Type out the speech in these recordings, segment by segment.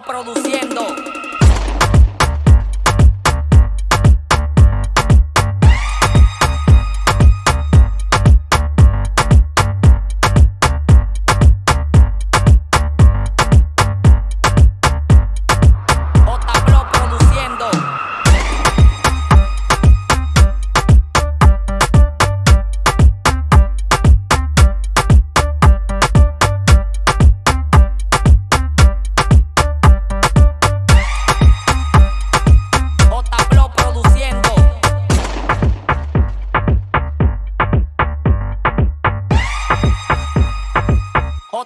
produciendo.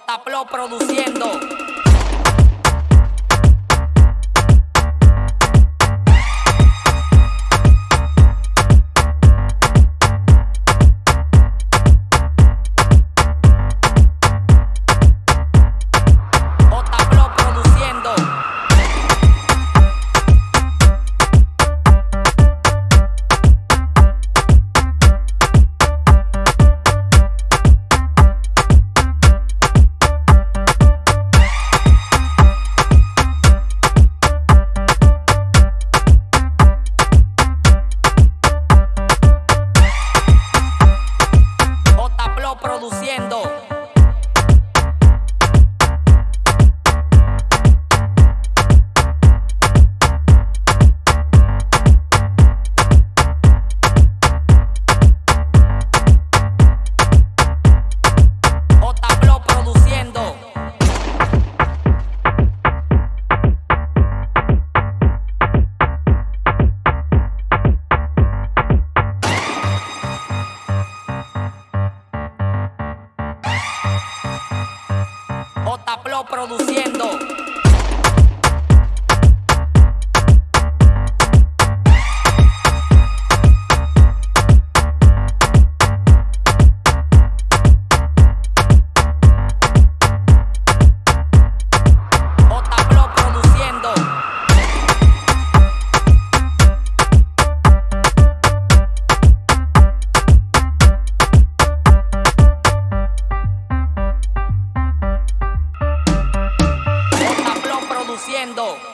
J-Pro produciendo. J-Pro produciendo. construyendo